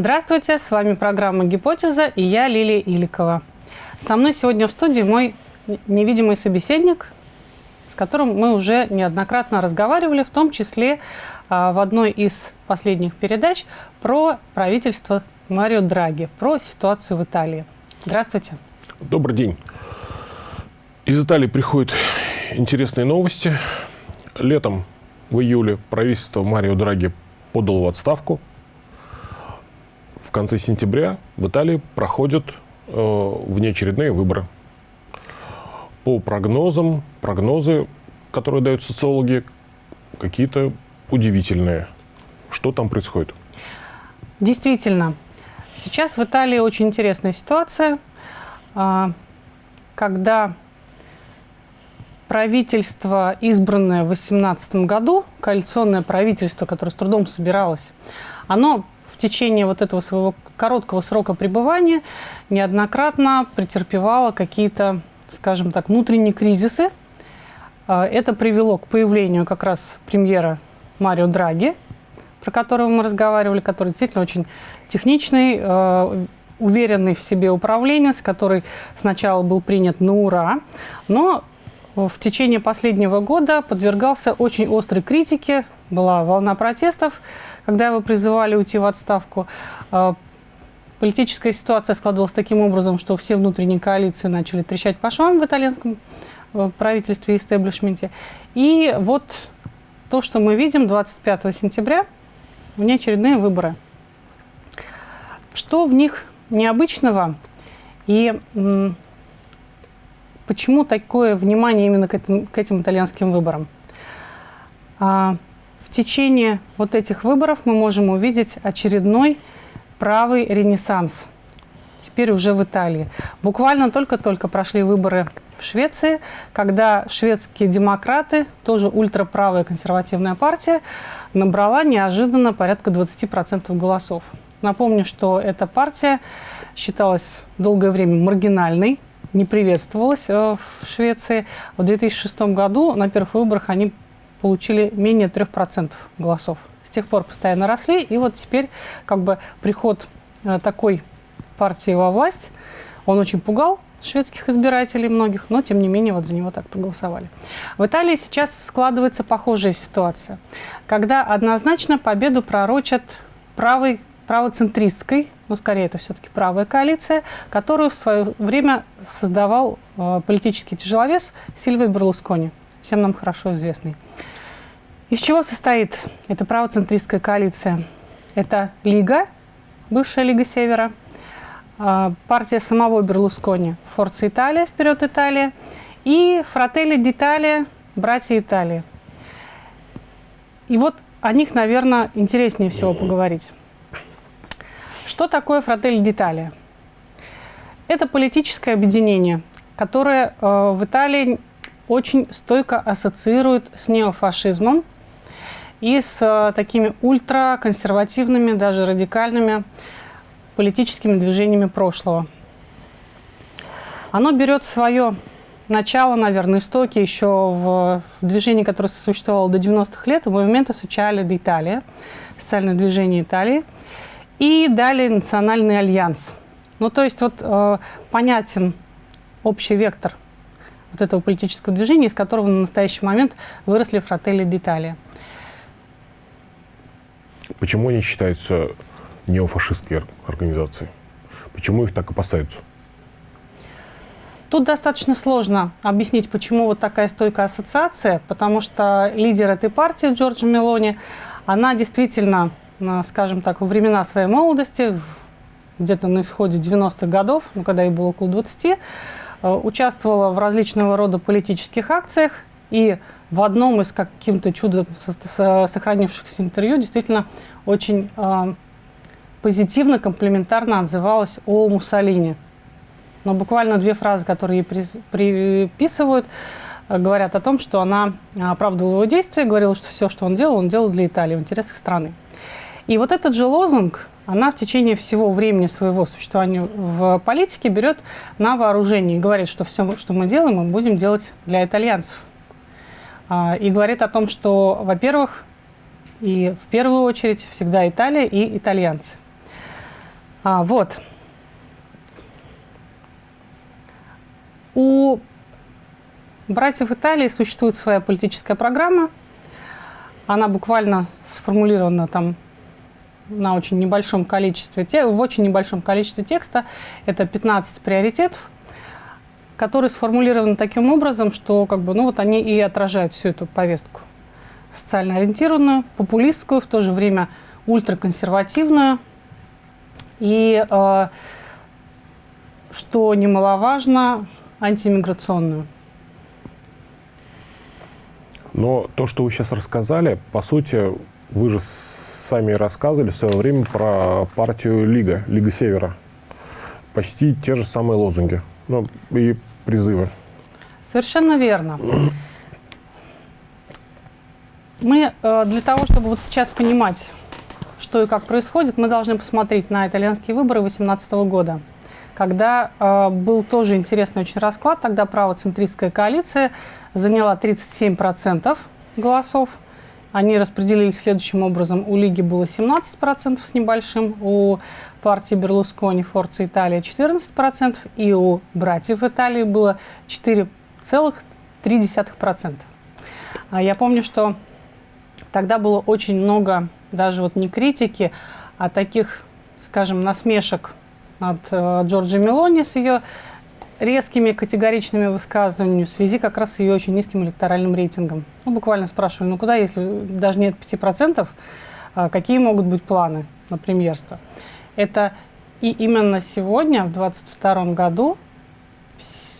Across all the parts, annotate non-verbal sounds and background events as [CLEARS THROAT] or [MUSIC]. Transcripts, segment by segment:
Здравствуйте, с вами программа «Гипотеза» и я Лилия Иликова. Со мной сегодня в студии мой невидимый собеседник, с которым мы уже неоднократно разговаривали, в том числе а, в одной из последних передач про правительство Марио Драги, про ситуацию в Италии. Здравствуйте. Добрый день. Из Италии приходят интересные новости. Летом, в июле, правительство Марио Драги подало в отставку – в конце сентября в Италии проходят э, внеочередные выборы. По прогнозам, прогнозы, которые дают социологи, какие-то удивительные. Что там происходит? Действительно, сейчас в Италии очень интересная ситуация, а, когда правительство, избранное в 2018 году, коалиционное правительство, которое с трудом собиралось, оно в течение вот этого своего короткого срока пребывания неоднократно претерпевала какие-то, скажем так, внутренние кризисы. А, это привело к появлению как раз премьера Марио Драги, про которого мы разговаривали, который действительно очень техничный, а, уверенный в себе управленец, который сначала был принят на ура, но в течение последнего года подвергался очень острой критике, была волна протестов, когда его призывали уйти в отставку, а, политическая ситуация складывалась таким образом, что все внутренние коалиции начали трещать по швам в итальянском э, правительстве и истеблишменте. И вот то, что мы видим 25 сентября, внеочередные выборы. Что в них необычного и почему такое внимание именно к этим, к этим итальянским выборам? В течение вот этих выборов мы можем увидеть очередной правый ренессанс. Теперь уже в Италии. Буквально только-только прошли выборы в Швеции, когда шведские демократы, тоже ультраправая консервативная партия, набрала неожиданно порядка 20% голосов. Напомню, что эта партия считалась долгое время маргинальной, не приветствовалась э, в Швеции. В 2006 году на первых выборах они получили менее 3% голосов. С тех пор постоянно росли, и вот теперь как бы приход э, такой партии во власть, он очень пугал шведских избирателей многих, но тем не менее вот за него так проголосовали. В Италии сейчас складывается похожая ситуация, когда однозначно победу пророчат правой, правоцентристской, но скорее это все-таки правая коалиция, которую в свое время создавал э, политический тяжеловес Сильвия Берлускони всем нам хорошо известный. Из чего состоит эта правоцентристская коалиция? Это Лига, бывшая Лига Севера, а, партия самого Берлускони, Форца Италия, Вперед Италия, и Фрателли d'Italia, Братья Италии. И вот о них, наверное, интереснее всего поговорить. Что такое Фрателли d'Italia? Это политическое объединение, которое э, в Италии очень стойко ассоциируют с неофашизмом и с э, такими ультраконсервативными, даже радикальными политическими движениями прошлого. Оно берет свое начало, наверное, истоки еще в, движении, которое существовало до 90-х лет, в Movimento Sociale d'Italia, социальное движение Италии, и далее Национальный альянс. Ну, то есть вот э, понятен общий вектор – вот этого политического движения, из которого на настоящий момент выросли фрателли детали. Почему они считаются неофашистской организацией? Почему их так опасаются? Тут достаточно сложно объяснить, почему вот такая стойкая ассоциация, потому что лидер этой партии, Джорджа Мелони, она действительно, скажем так, во времена своей молодости, где-то на исходе 90-х годов, ну, когда ей было около 20, Э, участвовала в различного рода политических акциях, и в одном из каким-то чудом сохранившихся интервью действительно очень э, позитивно, комплиментарно отзывалась о Муссолини. Но буквально две фразы, которые ей приписывают, э, говорят о том, что она оправдывала его действия, говорила, что все, что он делал, он делал для Италии, в интересах страны. И вот этот же лозунг, она в течение всего времени своего существования в политике берет на вооружение и говорит, что все, что мы делаем, мы будем делать для итальянцев. А, и говорит о том, что, во-первых, и в первую очередь всегда Италия и итальянцы. А, вот. У братьев Италии существует своя политическая программа. Она буквально сформулирована там на очень небольшом количестве, в очень небольшом количестве текста. Это 15 приоритетов, которые сформулированы таким образом, что как бы, ну, вот они и отражают всю эту повестку. Социально ориентированную, популистскую, в то же время ультраконсервативную. И, э, что немаловажно, антимиграционную. Но то, что вы сейчас рассказали, по сути, вы же сами рассказывали в свое время про партию Лига, Лига Севера. Почти те же самые лозунги ну, и призывы. Совершенно верно. Мы э, для того, чтобы вот сейчас понимать, что и как происходит, мы должны посмотреть на итальянские выборы 2018 года, когда э, был тоже интересный очень расклад. Тогда правоцентристская коалиция заняла 37% голосов. Они распределились следующим образом. У Лиги было 17% с небольшим, у партии Берлускони Форца Италия 14%, и у братьев Италии было 4,3%. А я помню, что тогда было очень много даже вот не критики, а таких, скажем, насмешек над э, Джорджи Мелони с ее резкими категоричными высказываниями в связи как раз с ее очень низким электоральным рейтингом. Ну, буквально спрашивали, ну куда, если даже нет 5%, а какие могут быть планы на премьерство? Это и именно сегодня, в 2022 году,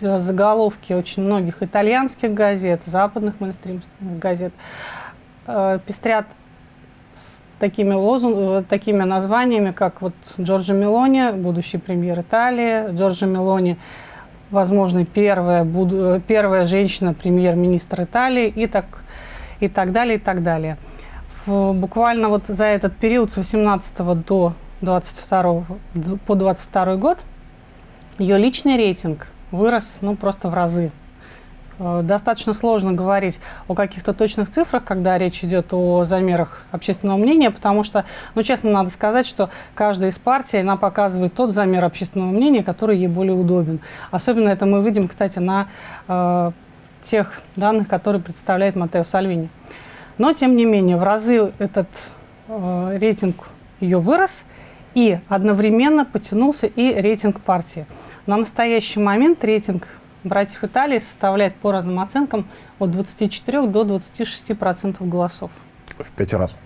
заголовки очень многих итальянских газет, западных мейнстримских газет э, пестрят с такими, лозунг, э, такими названиями, как вот Джорджо Мелони, будущий премьер Италии, Джорджо Мелони, возможно, первая, буду, первая женщина премьер-министр Италии и так, и так далее, и так далее. В, буквально вот за этот период с 18 до 22 по 22 год ее личный рейтинг вырос ну, просто в разы. Э, достаточно сложно говорить о каких-то точных цифрах, когда речь идет о замерах общественного мнения, потому что, ну, честно, надо сказать, что каждая из партий, она показывает тот замер общественного мнения, который ей более удобен. Особенно это мы видим, кстати, на э, тех данных, которые представляет Матео Сальвини. Но, тем не менее, в разы этот э, рейтинг ее вырос, и одновременно потянулся и рейтинг партии. На настоящий момент рейтинг братьев Италии составляет по разным оценкам от 24 до 26 процентов голосов. В пять раз?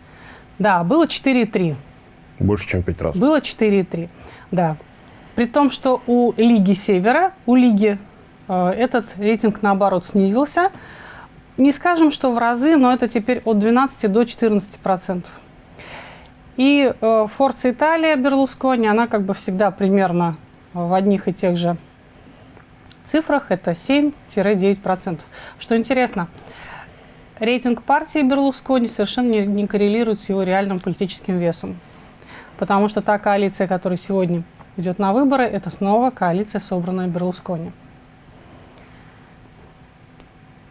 Да, было 4,3. Больше, чем в пять раз? Было 4,3, да. При том, что у Лиги Севера, у Лиги э, этот рейтинг, наоборот, снизился. Не скажем, что в разы, но это теперь от 12 до 14 процентов. И э, Форца Италия Берлускони, она как бы всегда примерно в одних и тех же цифрах это 7-9%. Что интересно, рейтинг партии Берлускони совершенно не, не коррелирует с его реальным политическим весом. Потому что та коалиция, которая сегодня идет на выборы, это снова коалиция, собранная Берлускони.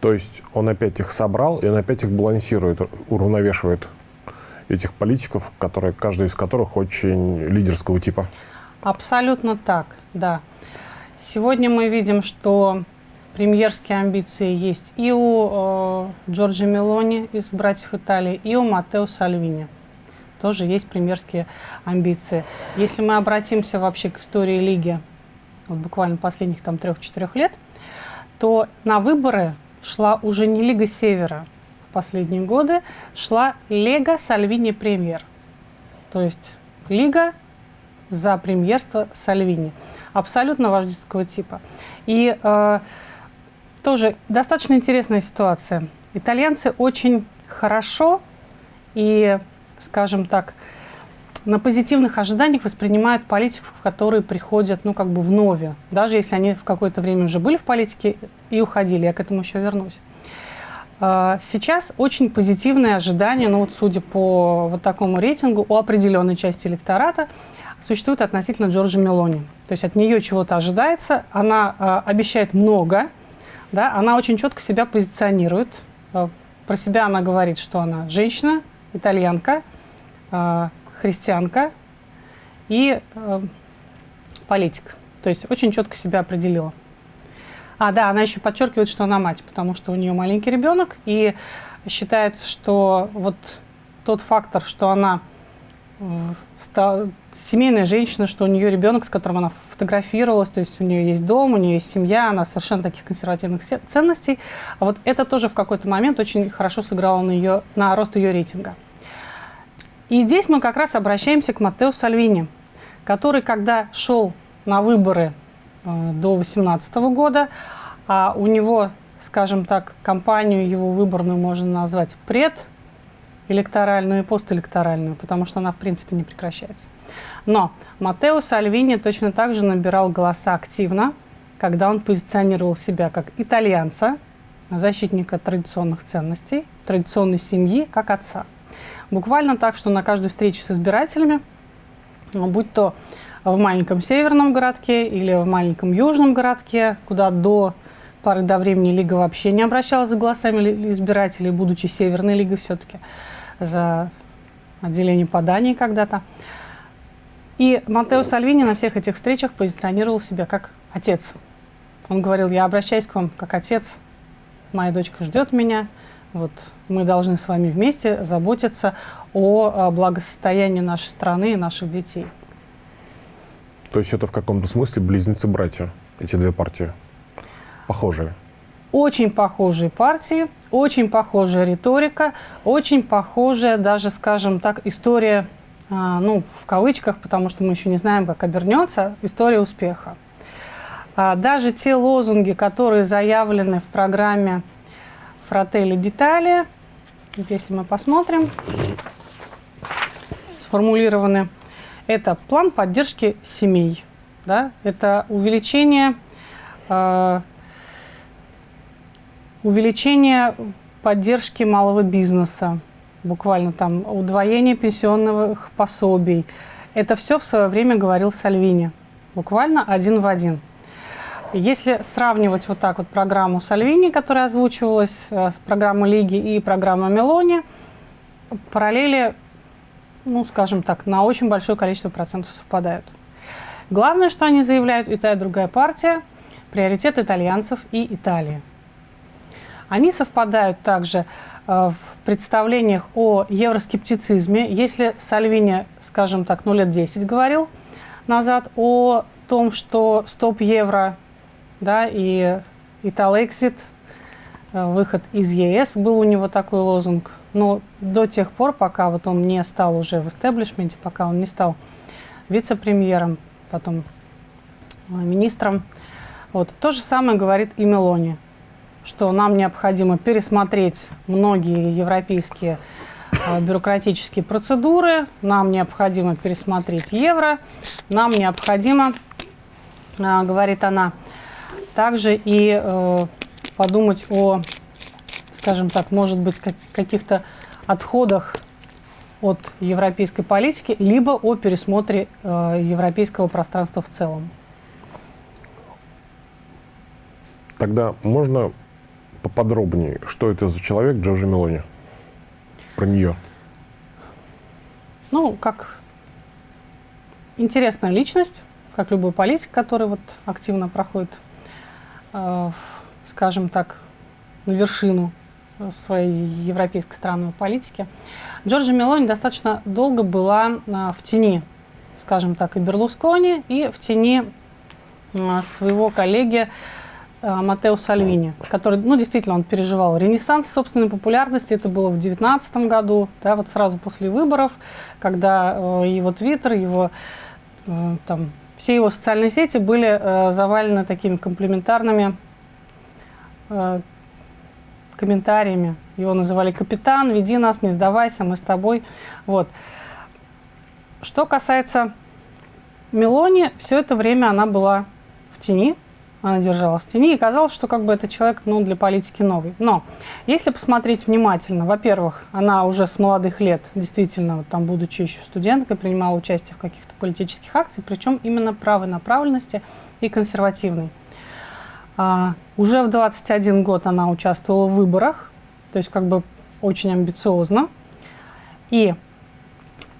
То есть он опять их собрал, и он опять их балансирует, уравновешивает этих политиков, которые, каждый из которых очень лидерского типа. Абсолютно так, да. Сегодня мы видим, что премьерские амбиции есть и у э, Джорджа Мелони из «Братьев Италии», и у Матео Сальвини. Тоже есть премьерские амбиции. Если мы обратимся вообще к истории Лиги, вот буквально последних там трех-четырех лет, то на выборы шла уже не Лига Севера последние годы, шла Лега Сальвини Премьер. То есть Лига за премьерство Сальвини абсолютно вождистского типа. И э, тоже достаточно интересная ситуация. Итальянцы очень хорошо и, скажем так, на позитивных ожиданиях воспринимают политиков, которые приходят, ну, как бы в нове, даже если они в какое-то время уже были в политике и уходили. Я к этому еще вернусь. Э, сейчас очень позитивные ожидания, ну вот судя по вот такому рейтингу, у определенной части электората – существует относительно Джорджа Мелони. То есть от нее чего-то ожидается, она э, обещает много, да, она очень четко себя позиционирует. Э, про себя она говорит, что она женщина, итальянка, христианка и политик. То есть очень четко себя определила. А, да, она еще подчеркивает, что она мать, потому что у нее маленький ребенок, и считается, что вот тот фактор, что она семейная женщина, что у нее ребенок, с которым она фотографировалась, то есть у нее есть дом, у нее есть семья, она совершенно таких консервативных ценностей. А вот это тоже в какой-то момент очень хорошо сыграло на, ее, на рост ее рейтинга. И здесь мы как раз обращаемся к Маттео Сальвини, который, когда шел на выборы до 2018 года, а у него, скажем так, кампанию его выборную можно назвать предэлекторальную и постэлекторальную, потому что она, в принципе, не прекращается. Но Матео Сальвини точно так же набирал голоса активно, когда он позиционировал себя как итальянца, защитника традиционных ценностей, традиционной семьи, как отца. Буквально так, что на каждой встрече с избирателями, будь то в маленьком северном городке или в маленьком южном городке, куда до поры до времени Лига вообще не обращалась за голосами избирателей, будучи Северной Лигой все-таки, за отделение поданий когда-то. И Матео Сальвини на всех этих встречах позиционировал себя как отец. Он говорил, я обращаюсь к вам как отец, моя дочка ждет меня, вот мы должны с вами вместе заботиться о благосостоянии нашей страны и наших детей. То есть это в каком-то смысле близнецы-братья, эти две партии? Похожие? Очень похожие партии, очень похожая риторика, очень похожая даже, скажем так, история, а, ну, в кавычках, потому что мы еще не знаем, как обернется, история успеха. А, даже те лозунги, которые заявлены в программе «Фрателли Детали», если мы посмотрим, сформулированы это план поддержки семей, да? это увеличение, э, увеличение поддержки малого бизнеса, буквально там удвоение пенсионных пособий. Это все в свое время говорил Сальвини, буквально один в один. Если сравнивать вот так вот программу Сальвини, которая озвучивалась, э, с программой Лиги и программу Мелони, параллели ну, скажем так, на очень большое количество процентов совпадают. Главное, что они заявляют, и та, и другая партия, приоритет итальянцев и Италии. Они совпадают также э, в представлениях о евроскептицизме. Если Сальвини, скажем так, ну лет 10 говорил назад о том, что стоп евро да, и Италэксит, э, выход из ЕС, был у него такой лозунг – но до тех пор, пока вот он не стал уже в истеблишменте, пока он не стал вице-премьером, потом э, министром, вот, то же самое говорит и Мелони, что нам необходимо пересмотреть многие европейские э, бюрократические процедуры, нам необходимо пересмотреть евро, нам необходимо, э, говорит она, также и подумать о скажем так, может быть, как, каких-то отходах от европейской политики, либо о пересмотре э, европейского пространства в целом. Тогда можно поподробнее, что это за человек Джорджи Мелони? Про нее. Ну, как интересная личность, как любой политик, который вот активно проходит, э, скажем так, на вершину своей европейской странной политики. Джорджа Мелони достаточно долго была а, в тени, скажем так, и Берлускони, и в тени а, своего коллеги а, Матео Сальвини, который, ну, действительно, он переживал ренессанс собственной популярности. Это было в 2019 году, да, вот сразу после выборов, когда э, его твиттер, его э, там, все его социальные сети были э, завалены такими комплементарными э, комментариями. Его называли «Капитан, веди нас, не сдавайся, мы с тобой». Вот. Что касается Мелони, все это время она была в тени, она держалась в тени, и казалось, что как бы это человек ну, для политики новый. Но если посмотреть внимательно, во-первых, она уже с молодых лет, действительно, вот там, будучи еще студенткой, принимала участие в каких-то политических акциях, причем именно правой направленности и консервативной. А, уже в 21 год она участвовала в выборах, то есть как бы очень амбициозно. И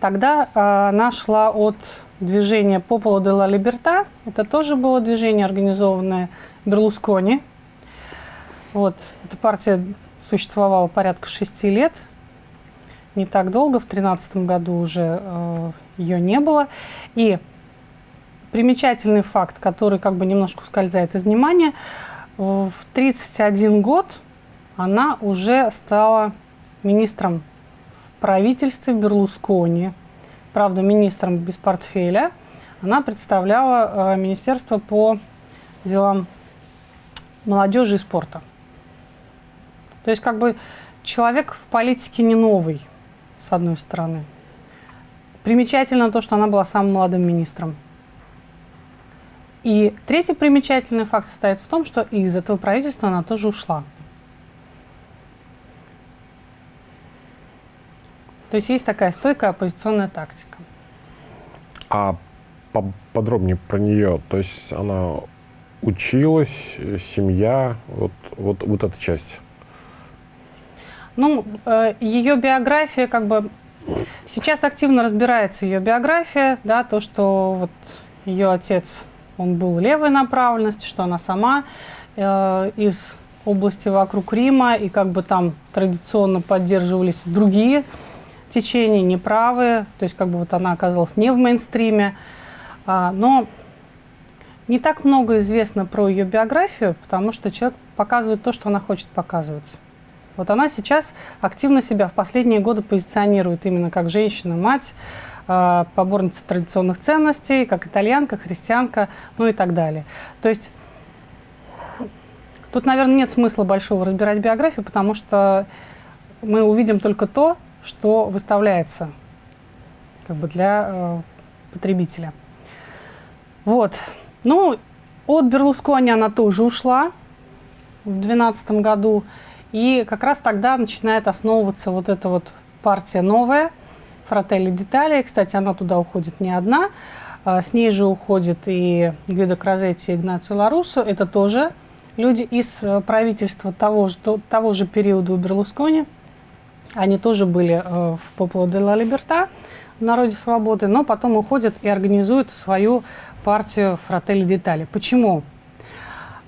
тогда а, она шла от движение Пополо де ла Либерта. Это тоже было движение, организованное Берлускони. Вот, эта партия существовала порядка шести лет. Не так долго, в 2013 году уже э, ее не было. И примечательный факт, который как бы немножко ускользает из внимания, в 31 год она уже стала министром в правительстве Берлускони. Правда, министром без портфеля. Она представляла э, Министерство по делам молодежи и спорта. То есть как бы человек в политике не новый, с одной стороны. Примечательно то, что она была самым молодым министром. И третий примечательный факт состоит в том, что из этого правительства она тоже ушла. То есть есть такая стойкая оппозиционная тактика. А подробнее про нее, то есть она училась, семья, вот, вот, вот эта часть. Ну, э, ее биография, как бы, сейчас активно разбирается ее биография, да, то, что вот ее отец, он был левой направленности, что она сама э, из области вокруг Рима, и как бы там традиционно поддерживались другие течения, неправые, то есть как бы вот она оказалась не в мейнстриме, а, но не так много известно про ее биографию, потому что человек показывает то, что она хочет показывать. Вот она сейчас активно себя в последние годы позиционирует именно как женщина, мать, э, поборница традиционных ценностей, как итальянка, христианка, ну и так далее. То есть тут, наверное, нет смысла большого разбирать биографию, потому что мы увидим только то, что выставляется как бы для э, потребителя. Вот. Ну, от Берлускони она тоже ушла в 2012 году. И как раз тогда начинает основываться вот эта вот партия новая, Фрателли Детали. Кстати, она туда уходит не одна. А, с ней же уходит и Гвидо Кразетти и Игнацио Ларусо. Это тоже люди из э, правительства того же, того же периода у Берлускони. Они тоже были э, в Попло де ла Либерта, в Народе Свободы, но потом уходят и организуют свою партию Фрателли Детали. Почему?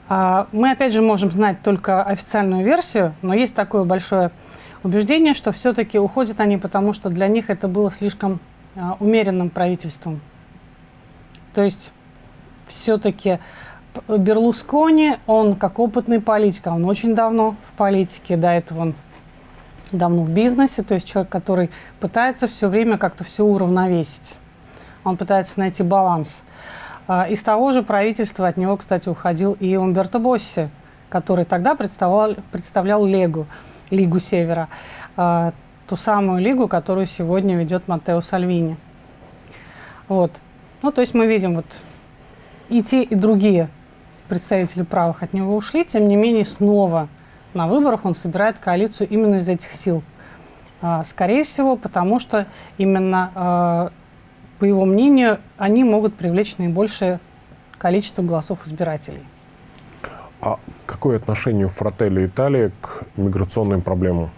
А, мы, опять же, можем знать только официальную версию, но есть такое большое убеждение, что все-таки уходят они, потому что для них это было слишком а, умеренным правительством. То есть все-таки Берлускони, он как опытный политик, а он очень давно в политике, до этого он давно в бизнесе, то есть человек, который пытается все время как-то все уравновесить. Он пытается найти баланс. А, из того же правительства от него, кстати, уходил и Умберто Босси, который тогда представлял, представлял Легу, Лигу Севера, а, ту самую лигу, которую сегодня ведет Матео Сальвини. Вот. Ну, то есть мы видим, вот и те, и другие представители правых от него ушли, тем не менее снова на выборах он собирает коалицию именно из этих сил. А, скорее всего, потому что именно по его мнению, они могут привлечь наибольшее количество голосов избирателей. А какое отношение Фрателли Италии к миграционным проблемам?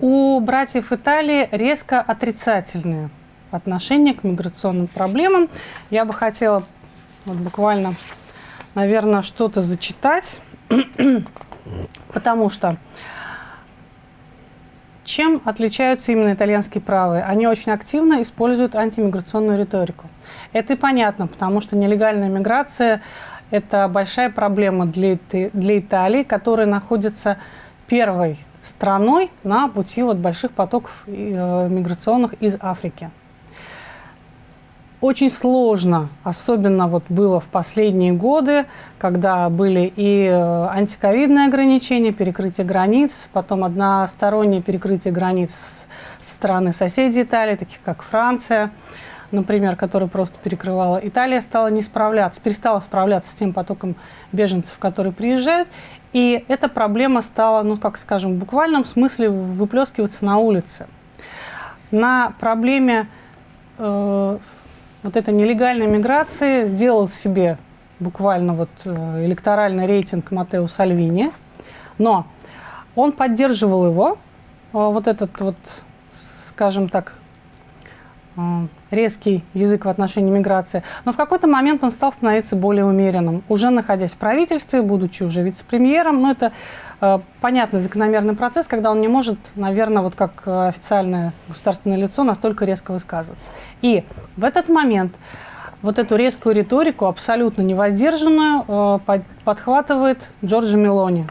У братьев Италии резко отрицательные отношения к миграционным проблемам. Я бы хотела вот буквально, наверное, что-то зачитать, [CLEARS THROAT] потому что чем отличаются именно итальянские правые? Они очень активно используют антимиграционную риторику. Это и понятно, потому что нелегальная миграция – это большая проблема для, для Италии, которая находится первой страной на пути вот больших потоков э, миграционных из Африки. Очень сложно, особенно вот было в последние годы, когда были и э, антиковидные ограничения, перекрытие границ, потом одностороннее перекрытие границ со стороны соседей Италии, таких как Франция, например, которая просто перекрывала. Италия стала не справляться, перестала справляться с тем потоком беженцев, которые приезжают, и эта проблема стала, ну, как скажем, в буквальном смысле выплескиваться на улице. На проблеме э, вот эта нелегальная миграция сделал себе буквально вот э, электоральный рейтинг Матео Сальвини, но он поддерживал его, э, вот этот вот, скажем так, э, резкий язык в отношении миграции. Но в какой-то момент он стал становиться более умеренным. Уже находясь в правительстве, будучи уже вице-премьером, но это э, понятный закономерный процесс, когда он не может, наверное, вот как э, официальное государственное лицо настолько резко высказываться. И в этот момент вот эту резкую риторику, абсолютно невоздержанную, э, под, подхватывает Джорджи Мелони.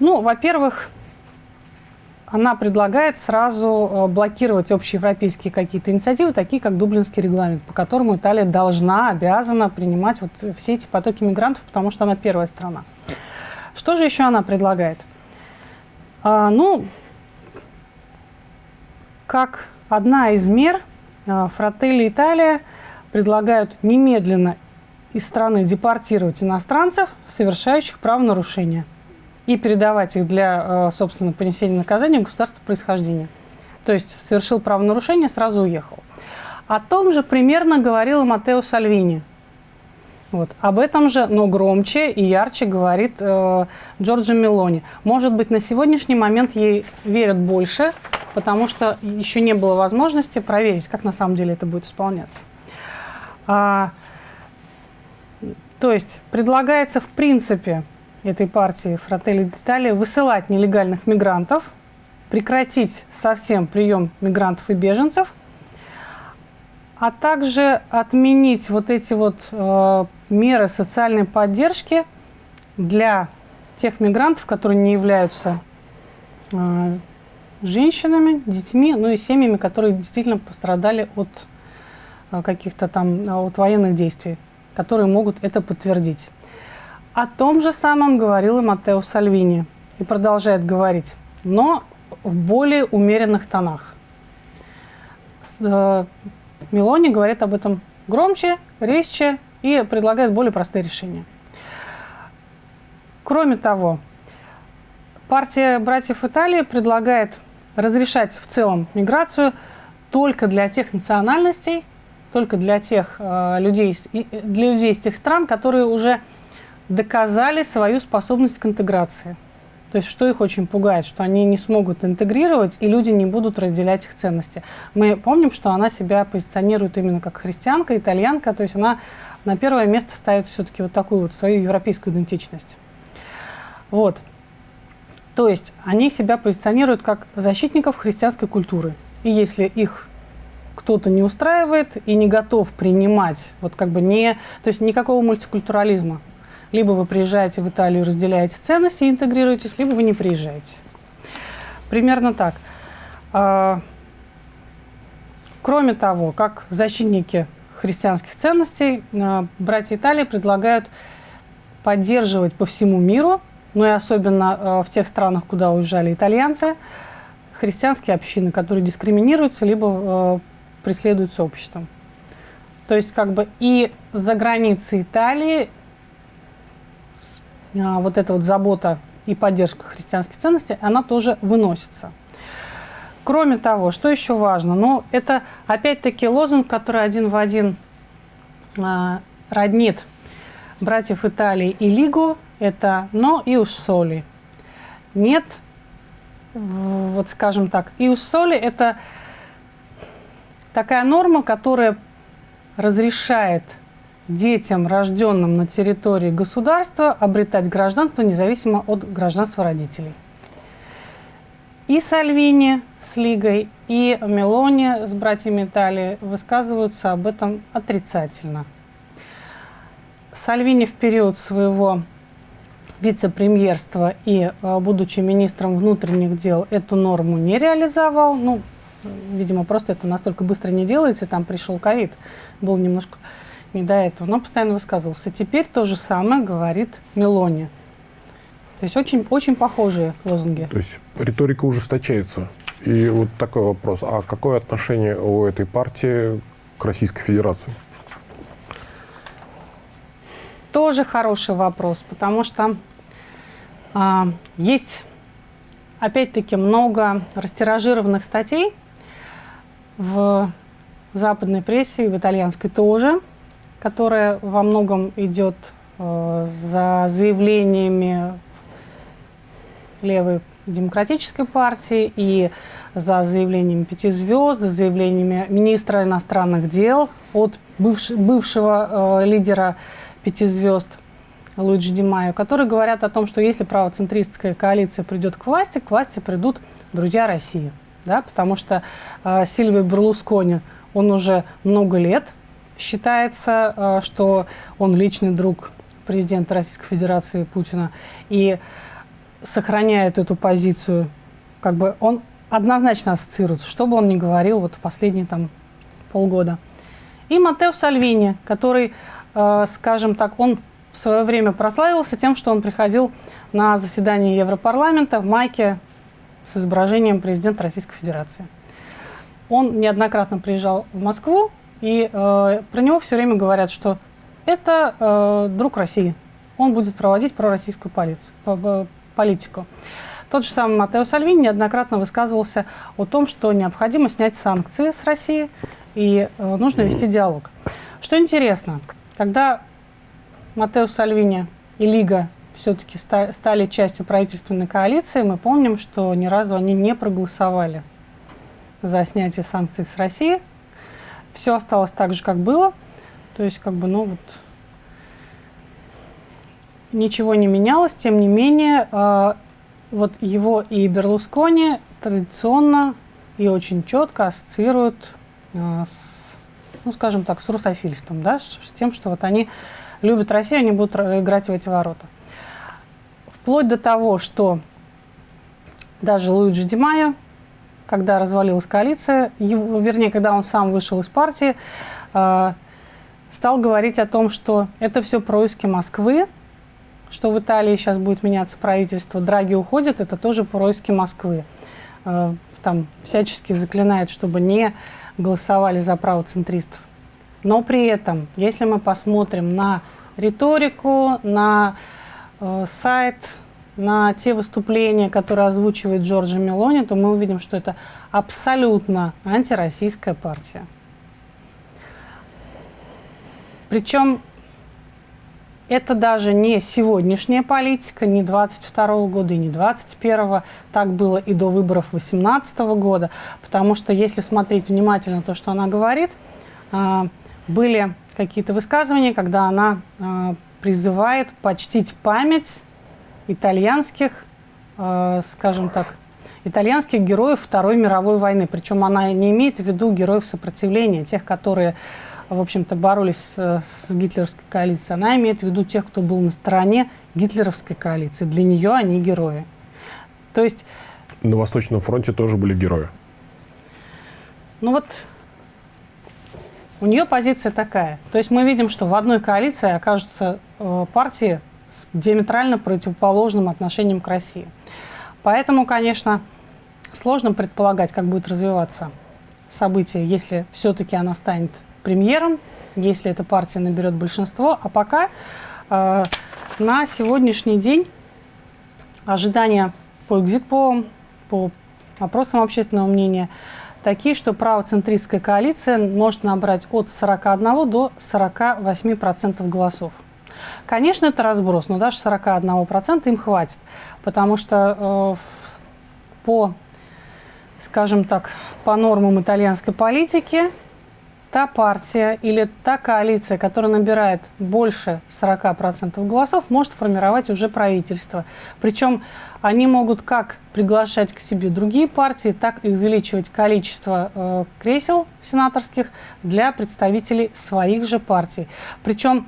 Ну, во-первых, она предлагает сразу э, блокировать общеевропейские какие-то инициативы, такие как Дублинский регламент, по которому Италия должна, обязана принимать вот все эти потоки мигрантов, потому что она первая страна. Что же еще она предлагает? А, ну, как одна из мер, а, Фрателли Италия предлагают немедленно из страны депортировать иностранцев, совершающих правонарушения – и передавать их для, э, собственно, понесения наказания государства происхождения. То есть совершил правонарушение, сразу уехал. О том же примерно говорил Матео Сальвини. Вот. Об этом же, но громче и ярче говорит э, Джорджо Мелони. Может быть, на сегодняшний момент ей верят больше, потому что еще не было возможности проверить, как на самом деле это будет исполняться. А, то есть предлагается в принципе этой партии Фрателли Детали высылать нелегальных мигрантов, прекратить совсем прием мигрантов и беженцев, а также отменить вот эти вот э, меры социальной поддержки для тех мигрантов, которые не являются э, женщинами, детьми, ну и семьями, которые действительно пострадали от э, каких-то там от военных действий, которые могут это подтвердить. О том же самом говорил и Маттео Сальвини и продолжает говорить, но в более умеренных тонах. Э, Мелони говорит об этом громче, резче и предлагает более простые решения. Кроме того, партия братьев Италии предлагает разрешать в целом миграцию только для тех национальностей, только для тех э, людей, для людей из тех стран, которые уже доказали свою способность к интеграции. То есть что их очень пугает, что они не смогут интегрировать, и люди не будут разделять их ценности. Мы помним, что она себя позиционирует именно как христианка, итальянка, то есть она на первое место ставит все-таки вот такую вот свою европейскую идентичность. Вот. То есть они себя позиционируют как защитников христианской культуры. И если их кто-то не устраивает и не готов принимать, вот как бы не, то есть никакого мультикультурализма, либо вы приезжаете в Италию, разделяете ценности и интегрируетесь, либо вы не приезжаете. Примерно так. А, кроме того, как защитники христианских ценностей, а, братья Италии предлагают поддерживать по всему миру, ну и особенно а, в тех странах, куда уезжали итальянцы, христианские общины, которые дискриминируются либо преследуются обществом. То есть как бы и за границей Италии, вот эта вот забота и поддержка христианских ценностей, она тоже выносится. Кроме того, что еще важно? Ну, это опять-таки лозунг, который один в один э, роднит братьев Италии и Лигу. Это «но и соли». Нет, вот скажем так, иус соли – это такая норма, которая разрешает детям, рожденным на территории государства, обретать гражданство независимо от гражданства родителей. И Сальвини с Лигой, и Мелони с братьями Италии высказываются об этом отрицательно. Сальвини в период своего вице-премьерства и, э, будучи министром внутренних дел, эту норму не реализовал. Ну, видимо, просто это настолько быстро не делается, там пришел ковид, был немножко не до этого, но постоянно высказывался. Теперь то же самое говорит Мелони. То есть очень, очень похожие лозунги. То есть риторика ужесточается. И вот такой вопрос. А какое отношение у этой партии к Российской Федерации? Тоже хороший вопрос, потому что а, есть, опять-таки, много растиражированных статей в западной прессе и в итальянской тоже, которая во многом идет э, за заявлениями левой демократической партии и за заявлениями пяти звезд, за заявлениями министра иностранных дел от бывш, бывшего э, лидера пяти звезд Луиджи Димайо, которые говорят о том, что если правоцентристская коалиция придет к власти, к власти придут друзья России. Да? Потому что э, Сильвио Берлускони, он уже много лет считается, э, что он личный друг президента Российской Федерации Путина. И сохраняет эту позицию, как бы он однозначно ассоциируется, что бы он ни говорил вот в последние там полгода. И Матео Сальвини, который, э, скажем так, он в свое время прославился тем, что он приходил на заседание Европарламента в майке с изображением президента Российской Федерации. Он неоднократно приезжал в Москву, и э, про него все время говорят, что это э, друг России. Он будет проводить пророссийскую полицию, политику. Тот же самый Матео Сальвини неоднократно высказывался о том, что необходимо снять санкции с России и э, нужно вести диалог. Что интересно, когда Матео Сальвини и Лига все-таки ста стали частью правительственной коалиции, мы помним, что ни разу они не проголосовали за снятие санкций с России. Все осталось так же, как было. То есть, как бы, ну вот, ничего не менялось. Тем не менее, э, вот его и Берлускони традиционно и очень четко ассоциируют э, с, ну, скажем так, с русофильством, да, с, с тем, что вот они любят Россию, они будут играть в эти ворота. Вплоть до того, что даже Луиджи Ди Майо, когда развалилась коалиция, его, вернее, когда он сам вышел из партии, э, стал говорить о том, что это все происки Москвы, что в Италии сейчас будет меняться правительство, Драги уходит, это тоже происки Москвы. Э, там всячески заклинает, чтобы не голосовали за правоцентристов. Но при этом, если мы посмотрим на риторику, на э, сайт, на те выступления, которые озвучивает Джорджа Мелони, то мы увидим, что это абсолютно антироссийская партия. Причем это даже не сегодняшняя политика, не 22 года и не 21 Так было и до выборов 18 года. Потому что, если смотреть внимательно то, что она говорит, а, были какие-то высказывания, когда она а, призывает почтить память итальянских, а, скажем так, итальянских героев Второй мировой войны. Причем она не имеет в виду героев сопротивления, тех, которые в общем-то, боролись э, с гитлеровской коалицией, она имеет в виду тех, кто был на стороне гитлеровской коалиции. Для нее они герои. То есть... На Восточном фронте тоже были герои. Ну вот, у нее позиция такая. То есть мы видим, что в одной коалиции окажутся э, партии с диаметрально противоположным отношением к России. Поэтому, конечно, сложно предполагать, как будет развиваться событие, если все-таки она станет премьером, если эта партия наберет большинство. А пока э, на сегодняшний день ожидания по экзит-полам, по опросам общественного мнения такие, что правоцентристская коалиция может набрать от 41 до 48% голосов. Конечно, это разброс, но даже 41% им хватит, потому что э, по, скажем так, по нормам итальянской политики та партия или та коалиция, которая набирает больше 40% голосов, может формировать уже правительство. Причем они могут как приглашать к себе другие партии, так и увеличивать количество э, кресел сенаторских для представителей своих же партий. Причем,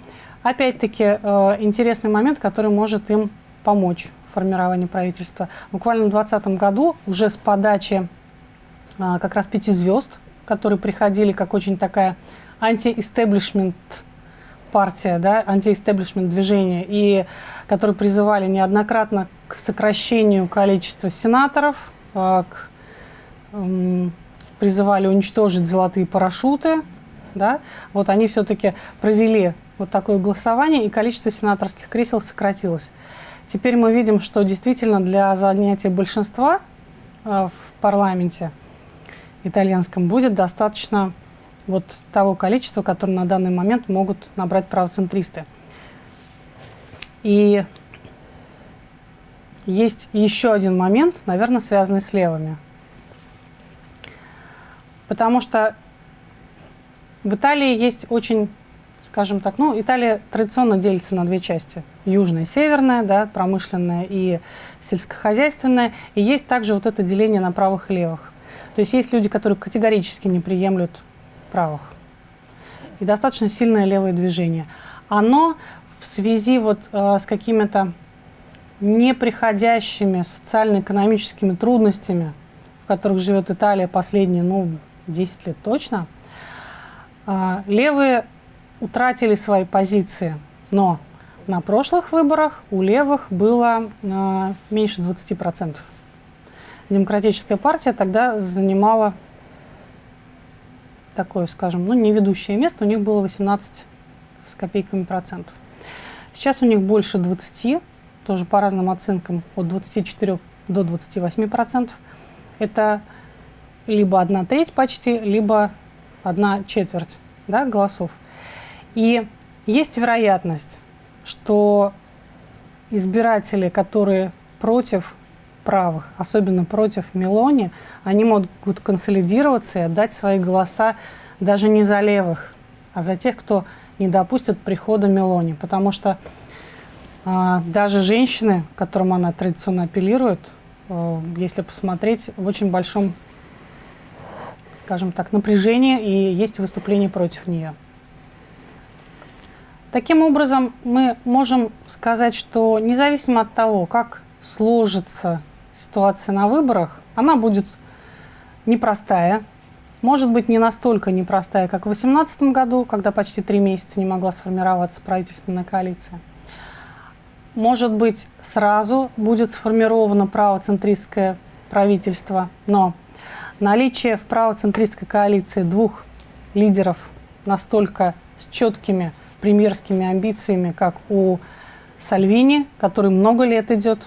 опять-таки, э, интересный момент, который может им помочь в формировании правительства. Буквально в 2020 году уже с подачи э, как раз пяти звезд которые приходили как очень такая анти-истеблишмент партия, да, анти-истеблишмент движение, и которые призывали неоднократно к сокращению количества сенаторов, э, к, э, призывали уничтожить золотые парашюты, да, вот они все-таки провели вот такое голосование, и количество сенаторских кресел сократилось. Теперь мы видим, что действительно для занятия большинства э, в парламенте – итальянском будет достаточно вот того количества, которое на данный момент могут набрать правоцентристы. И есть еще один момент, наверное, связанный с левыми. Потому что в Италии есть очень, скажем так, ну, Италия традиционно делится на две части. Южная северная, да, промышленная и сельскохозяйственная. И есть также вот это деление на правых и левых. То есть есть люди, которые категорически не приемлют правых. И достаточно сильное левое движение. Оно в связи вот э, с какими-то неприходящими социально-экономическими трудностями, в которых живет Италия последние, ну, 10 лет точно, э, левые утратили свои позиции. Но на прошлых выборах у левых было э, меньше 20%. Демократическая партия тогда занимала такое, скажем, ну, не ведущее место, у них было 18 с копейками процентов. Сейчас у них больше 20, тоже по разным оценкам, от 24 до 28 процентов. Это либо одна треть почти, либо одна четверть да, голосов. И есть вероятность, что избиратели, которые против правых, особенно против Мелони, они могут консолидироваться и отдать свои голоса даже не за левых, а за тех, кто не допустит прихода Мелони. Потому что а, даже женщины, к которым она традиционно апеллирует, а, если посмотреть, в очень большом, скажем так, напряжении и есть выступление против нее. Таким образом, мы можем сказать, что независимо от того, как сложится ситуация на выборах, она будет непростая. Может быть, не настолько непростая, как в 2018 году, когда почти три месяца не могла сформироваться правительственная коалиция. Может быть, сразу будет сформировано правоцентристское правительство, но наличие в правоцентристской коалиции двух лидеров настолько с четкими премьерскими амбициями, как у Сальвини, который много лет идет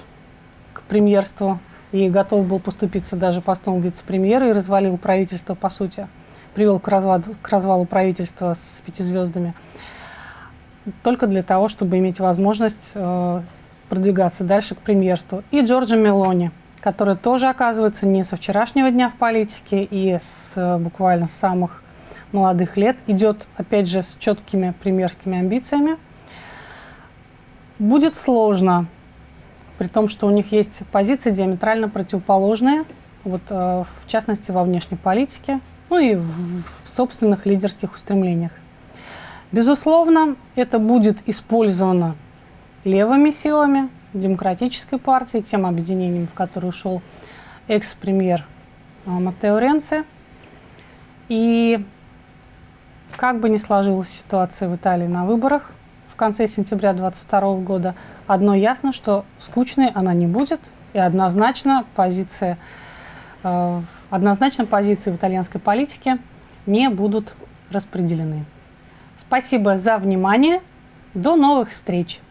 премьерству и готов был поступиться даже постом вице-премьера и развалил правительство, по сути, привел к развалу, к развалу правительства с пяти звездами, только для того, чтобы иметь возможность э, продвигаться дальше к премьерству. И Джорджа Мелони, который тоже, оказывается, не со вчерашнего дня в политике и с э, буквально с самых молодых лет, идет, опять же, с четкими премьерскими амбициями. Будет сложно при том, что у них есть позиции диаметрально противоположные, вот, э, в частности, во внешней политике, ну и в собственных лидерских устремлениях. Безусловно, это будет использовано левыми силами, демократической партией, тем объединением, в которое ушел экс-премьер э, Маттео Ренци. И как бы ни сложилась ситуация в Италии на выборах в конце сентября 2022 года, Одно ясно, что скучной она не будет, и однозначно позиция, э, однозначно позиции в итальянской политике не будут распределены. Спасибо за внимание. До новых встреч!